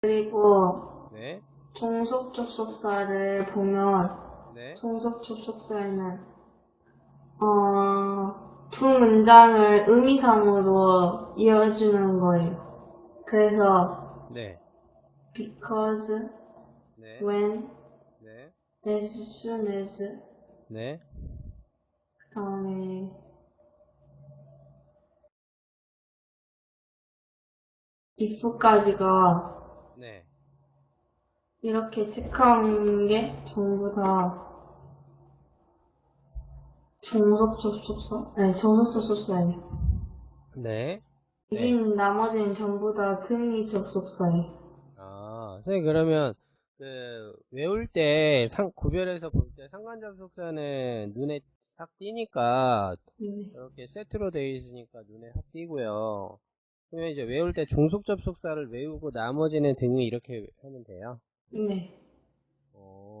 그리고 네, 종속 접속사를 보면 네, 종속 접속사에는 어, 두 문장을 의미상으로 이어주는 거예요. 그래서 네, because, 네, when, 네, as soon as. 네, 그 다음에 if까지가 네. 이렇게 체크한 게 전부 다 종속 접속사? 네, 종속 접속사예요. 네. 여긴 나머지는 전부 다 등위 접속사예요. 아, 선생님 그러면 그 외울 때 상, 구별해서 볼 때 상관 접속사는 눈에 딱 띄니까 네. 이렇게 세트로 되어 있으니까 눈에 확 띄고요. 그러면 이제 외울 때 종속 접속사를 외우고 나머지는 등위 이렇게 하면 돼요. 네. 어,